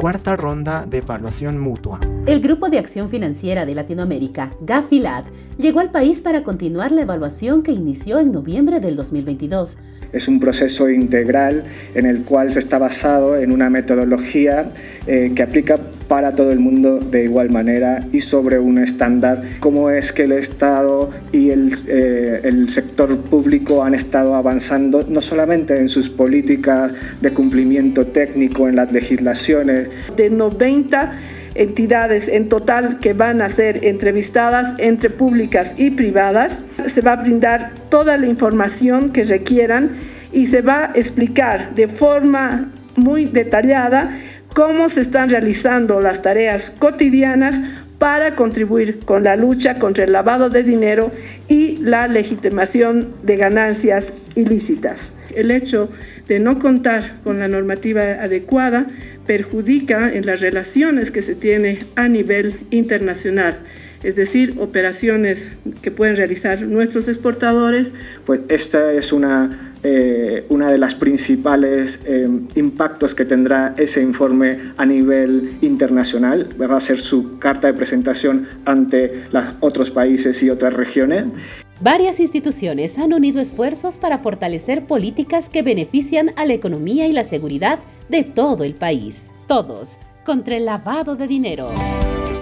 cuarta ronda de evaluación mutua. El Grupo de Acción Financiera de Latinoamérica, GAFILAT, llegó al país para continuar la evaluación que inició en noviembre del 2022. Es un proceso integral en el cual se está basado en una metodología eh, que aplica para todo el mundo de igual manera y sobre un estándar, cómo es que el Estado y el, eh, el sector público han estado avanzando no solamente en sus políticas de cumplimiento técnico en las legislaciones. De 90 entidades en total que van a ser entrevistadas entre públicas y privadas. Se va a brindar toda la información que requieran y se va a explicar de forma muy detallada cómo se están realizando las tareas cotidianas para contribuir con la lucha contra el lavado de dinero y la legitimación de ganancias ilícitas. El hecho de no contar con la normativa adecuada perjudica en las relaciones que se tiene a nivel internacional es decir, operaciones que pueden realizar nuestros exportadores. Pues esta es una eh, una de las principales eh, impactos que tendrá ese informe a nivel internacional. Va a ser su carta de presentación ante los otros países y otras regiones. Varias instituciones han unido esfuerzos para fortalecer políticas que benefician a la economía y la seguridad de todo el país. Todos contra el lavado de dinero.